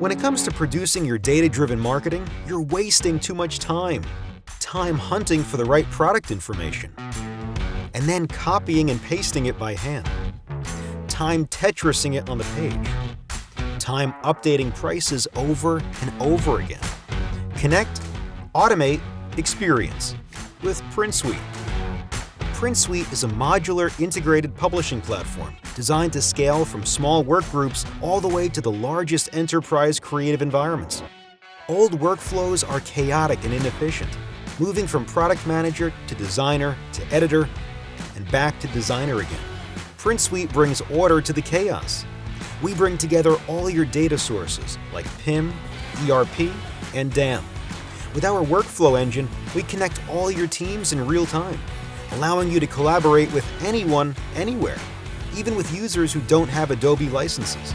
When it comes to producing your data-driven marketing, you're wasting too much time. Time hunting for the right product information. And then copying and pasting it by hand. Time Tetrising it on the page. Time updating prices over and over again. Connect, automate, experience with PrintSuite. PrintSuite is a modular, integrated publishing platform designed to scale from small work groups all the way to the largest enterprise creative environments. Old workflows are chaotic and inefficient, moving from product manager to designer to editor and back to designer again. PrintSuite brings order to the chaos. We bring together all your data sources like PIM, ERP, and DAM. With our workflow engine, we connect all your teams in real time allowing you to collaborate with anyone, anywhere, even with users who don't have Adobe licenses.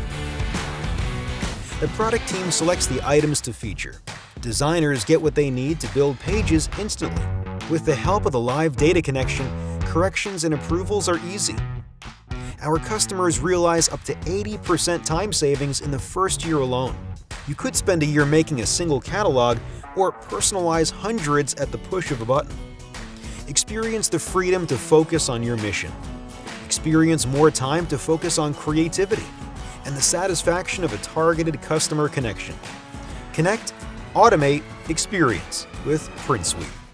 The product team selects the items to feature. Designers get what they need to build pages instantly. With the help of the live data connection, corrections and approvals are easy. Our customers realize up to 80% time savings in the first year alone. You could spend a year making a single catalog or personalize hundreds at the push of a button. Experience the freedom to focus on your mission. Experience more time to focus on creativity and the satisfaction of a targeted customer connection. Connect, automate, experience with PrintSuite.